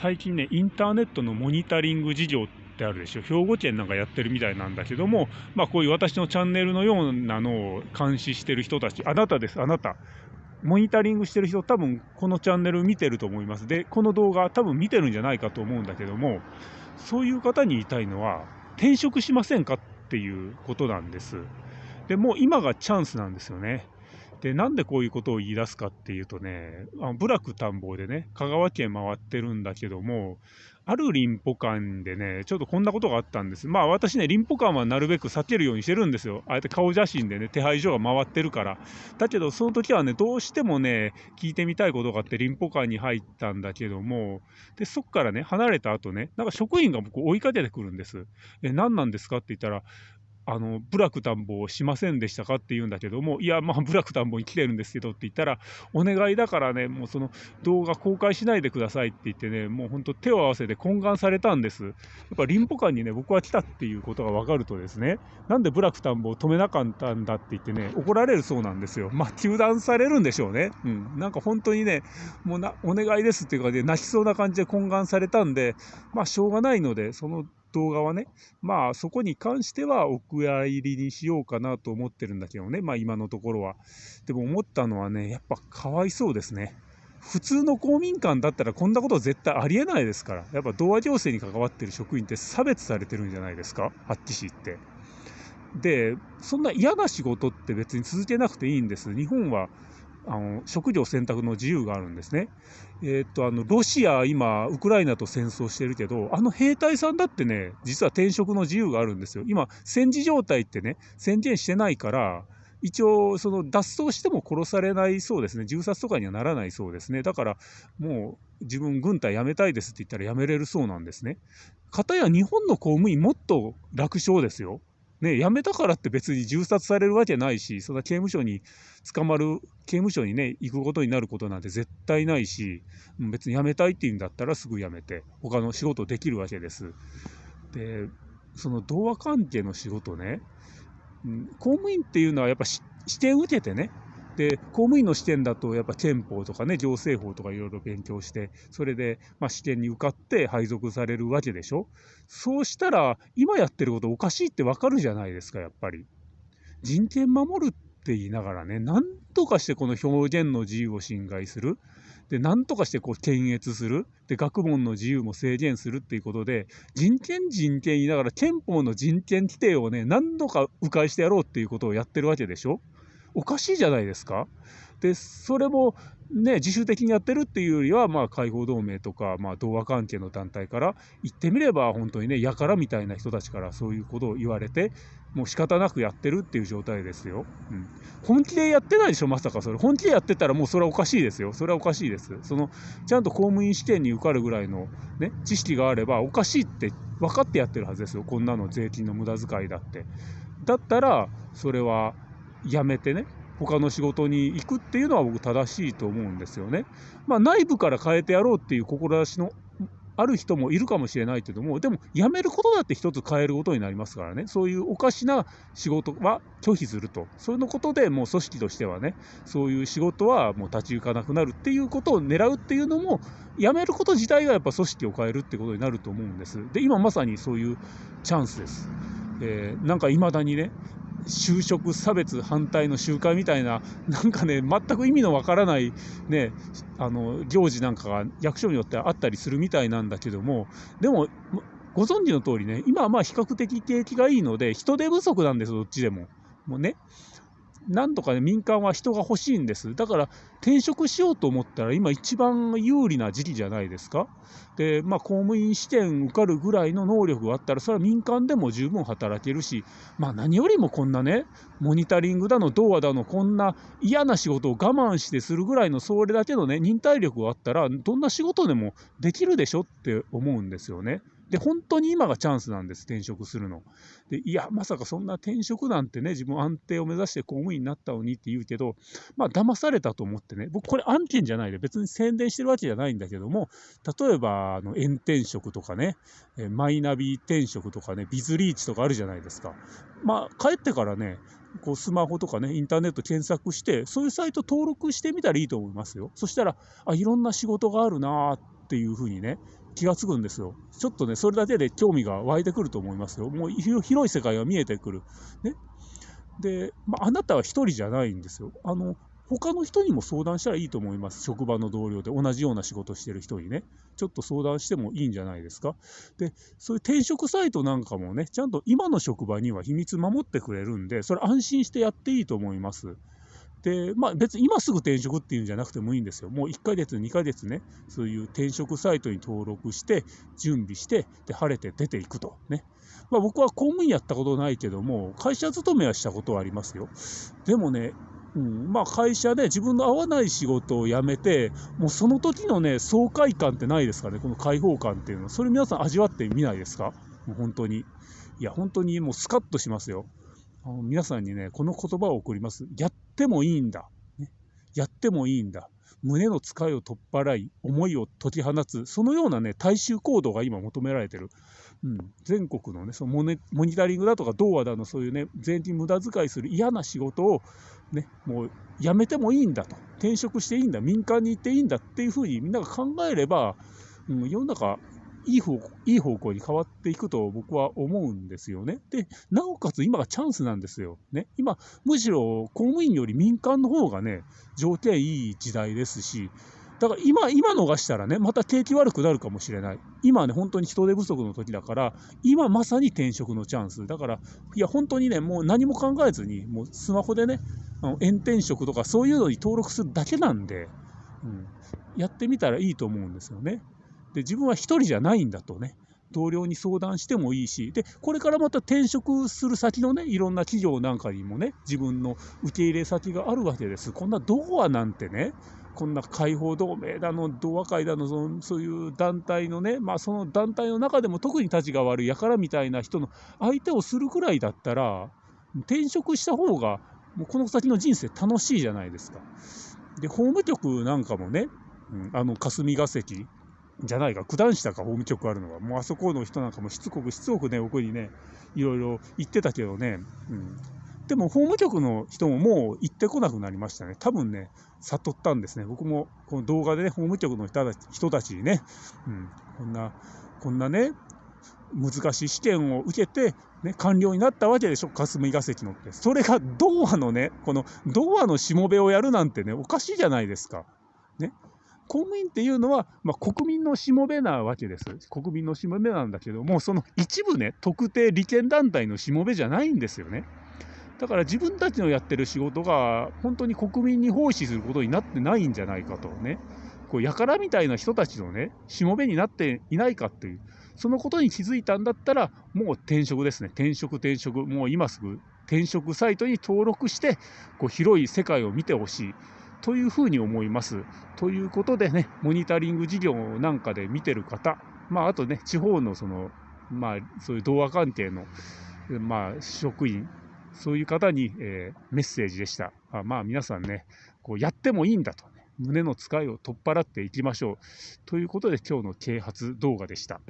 最近ね、インターネットのモニタリング事業ってあるでしょ。兵庫県なんかやってるみたいなんだけども、まあこういう私のチャンネルのようなのを監視してる人たち、あなたです、あなた。モニタリングしてる人、多分このチャンネル見てると思います。で、この動画多分見てるんじゃないかと思うんだけども、そういう方に言いたいのは、転職しませんかっていうことなんです。で、もう今がチャンスなんですよね。で、なんでこういうことを言い出すかっていうとね、あ部落田んぼでね、香川県回ってるんだけども、ある林保館でね、ちょっとこんなことがあったんです。まあ私ね、林保館はなるべく避けるようにしてるんですよ。あえて顔写真でね、手配所が回ってるから。だけど、その時はね、どうしてもね、聞いてみたいことがあって林保館に入ったんだけども、で、そっからね、離れた後ね、なんか職員が僕追いかけてくるんです。え、何なんですかって言ったら、あの、ブラック田んぼをしませんでしたかって言うんだけども、いや、まあ、ブラック田んぼに来てるんですけどって言ったら、お願いだからね、もうその動画公開しないでくださいって言ってね、もう本当手を合わせて懇願されたんです。やっぱ林保館にね、僕は来たっていうことが分かるとですね、なんでブラック田んぼを止めなかったんだって言ってね、怒られるそうなんですよ。まあ、糾弾されるんでしょうね。うん。なんか本当にね、もうな、お願いですっていうかね、泣きそうな感じで懇願されたんで、まあ、しょうがないので、その動画はね、まあそこに関してはお蔵入りにしようかなと思ってるんだけどね、まあ今のところは。でも思ったのはね、やっぱかわいそうですね。普通の公民館だったらこんなこと絶対ありえないですから。やっぱ童話行政に関わってる職員って差別されてるんじゃないですか？はっきし言って。で、そんな嫌な仕事って別に続けなくていいんです。日本はあの職業選択の自由があるんですね。えー、っとあのロシア、今、ウクライナと戦争してるけど、あの兵隊さんだってね、実は転職の自由があるんですよ。今、戦時状態ってね、宣言してないから、一応、その脱走しても殺されないそうですね、銃殺とかにはならないそうですね、だからもう自分、軍隊辞めたいですって言ったら辞めれるそうなんですね。かたや日本の公務員、もっと楽勝ですよ。ね、辞めたからって別に銃殺されるわけないし、そんな刑務所に捕まる、刑務所にね、行くことになることなんて絶対ないし、別に辞めたいっていうんだったらすぐ辞めて、他の仕事できるわけです。で、その童話関係の仕事ね、公務員っていうのはやっぱ試験受けてね、で、公務員の試験だと、やっぱ憲法とかね、行政法とかいろいろ勉強して、それで、まあ、試験に受かって配属されるわけでしょ？そうしたら、今やってることおかしいってわかるじゃないですか、やっぱり。人権守るって言いながらね、なんとかしてこの表現の自由を侵害する。で、なんとかしてこう検閲する。で、学問の自由も制限するっていうことで、人権人権言いながら憲法の人権規定をね、何度か迂回してやろうっていうことをやってるわけでしょ？おかしいじゃないですか。で、それもね、自主的にやってるっていうよりは、まあ、解放同盟とか、まあ、同和関係の団体から言ってみれば、本当にね、やからみたいな人たちからそういうことを言われて、もう仕方なくやってるっていう状態ですよ。うん。本気でやってないでしょ、まさかそれ。本気でやってたらもうそれはおかしいですよ。それはおかしいです。その、ちゃんと公務員試験に受かるぐらいのね、知識があれば、おかしいって分かってやってるはずですよ。こんなの税金の無駄遣いだって。だったら、それは、辞めてね、他の仕事に行くっていうのは僕正しいと思うんですよね。まあ内部から変えてやろうっていう志のある人もいるかもしれないけども、でも辞めることだって一つ変えることになりますからね、そういうおかしな仕事は拒否すると、そういうことでもう組織としてはね、そういう仕事はもう立ち行かなくなるっていうことを狙うっていうのも、辞めること自体がやっぱ組織を変えるってことになると思うんです。で、今まさにそういうチャンスです。えー、なんか未だにね、就職差別反対の集会みたいな、なんかね、全く意味のわからない、ね、あの、行事なんかが役所によってあったりするみたいなんだけども、でも、ご存知の通りね、今はまあ比較的景気がいいので、人手不足なんです、どっちでも。もうね。なんとかね、民間は人が欲しいんです。だから転職しようと思ったら今一番有利な時期じゃないですか。で、まあ公務員試験受かるぐらいの能力があったら、それは民間でも十分働けるし、まあ何よりもこんなね、モニタリングだの、童話だの、こんな嫌な仕事を我慢してするぐらいのそれだけのね、忍耐力があったら、どんな仕事でもできるでしょって思うんですよね。で、本当に今がチャンスなんです、転職するの。で、いや、まさかそんな転職なんてね、自分安定を目指して公務員になったのにって言うけど、まあ、騙されたと思ってね、僕これ案件じゃないで、別に宣伝してるわけじゃないんだけども、例えば、あの、炎転職とかね、マイナビ転職とかね、ビズリーチとかあるじゃないですか。まあ、帰ってからね、こうスマホとかね、インターネット検索して、そういうサイト登録してみたらいいと思いますよ。そしたら、あ、いろんな仕事があるなーっていうふうにね、気がつくんですよ。ちょっとね、それだけで興味が湧いてくると思いますよ。もう広い世界が見えてくる。ね。で、まあ、あなたは一人じゃないんですよ。あの、他の人にも相談したらいいと思います。職場の同僚で同じような仕事してる人にね。ちょっと相談してもいいんじゃないですか。で、そういう転職サイトなんかもね、ちゃんと今の職場には秘密守ってくれるんで、それ安心してやっていいと思います。で、まあ別に今すぐ転職っていうんじゃなくてもいいんですよ。もう1ヶ月、2ヶ月ね、そういう転職サイトに登録して、準備して、で、晴れて出ていくと。ね。まあ僕は公務員やったことないけども、会社勤めはしたことはありますよ。でもね、うん、まあ会社で自分の合わない仕事を辞めて、もうその時のね、爽快感ってないですかね、この解放感っていうのは。それ皆さん味わってみないですか？もう本当に。いや、本当にもうスカッとしますよ。皆さんにね、この言葉を送ります。やってもいいんだ。ね、やってもいいんだ。胸の使いを取っ払い、思いを解き放つ、そのようなね、大衆行動が今求められてる。うん、全国のね、そのモニタリングだとか、童話だの、そういうね、全員無駄遣いする嫌な仕事を、ね、もうやめてもいいんだと、転職していいんだ、民間に行っていいんだっていうふうにみんなが考えれば、うん、世の中いい方いい方向に変わっていくと僕は思うんですよね。で、なおかつ今がチャンスなんですよ。ね、今、むしろ公務員より民間の方がね、条件いい時代ですし、だから今、今逃したらね、また景気悪くなるかもしれない。今ね、本当に人手不足の時だから、今まさに転職のチャンス。だから、いや、本当にね、もう何も考えずに、もうスマホでね、あの炎転職とかそういうのに登録するだけなんで、うん、やってみたらいいと思うんですよね。で自分は1人じゃないんだとね。同僚に相談してもいいし。でこれからまた転職する先のねいろんな企業なんかにもね自分の受け入れ先があるわけです。こんなドアなんてねこんな解放同盟だの、同和会だのその、そういう団体のね、まあ、その団体の中でも特に立ちが悪い輩みたいな人の相手をするくらいだったら、転職した方が、もうこの先の人生楽しいじゃないですか。で、法務局なんかもね、うん、あの霞が関じゃないか、九段下か法務局あるのは、もうあそこの人なんかもしつこくしつこくね、僕にね、いろいろ言ってたけどね、うん。でも法務局の人ももう行ってこなくなりましたね。多分ね、悟ったんですね。僕もこの動画でね、法務局の人たち人たちにね、うん、こんな、こんなね、難しい試験を受けて、ね、官僚になったわけでしょ、霞が関のって。それが童話のね、この童話のしもべをやるなんてね、おかしいじゃないですか。ね。公務員っていうのは、まあ、国民のしもべなわけです。国民のしもべなんだけども、その一部ね、特定利権団体のしもべじゃないんですよね。だから自分たちのやってる仕事が本当に国民に奉仕することになってないんじゃないかとね、こう輩みたいな人たちのね、しもべになっていないかっていう、そのことに気づいたんだったら、もう転職ですね、転職、転職、もう今すぐ転職サイトに登録して、こう広い世界を見てほしい。というふうに思います。ということでね、モニタリング事業なんかで見てる方、まあ、あとね、地方のその、まあ、そういう童話関係の、まあ、職員、そういう方に、えー、メッセージでした。あまあ、皆さんね、こうやってもいいんだと、ね、胸の使いを取っ払っていきましょう。ということで、今日の啓発動画でした。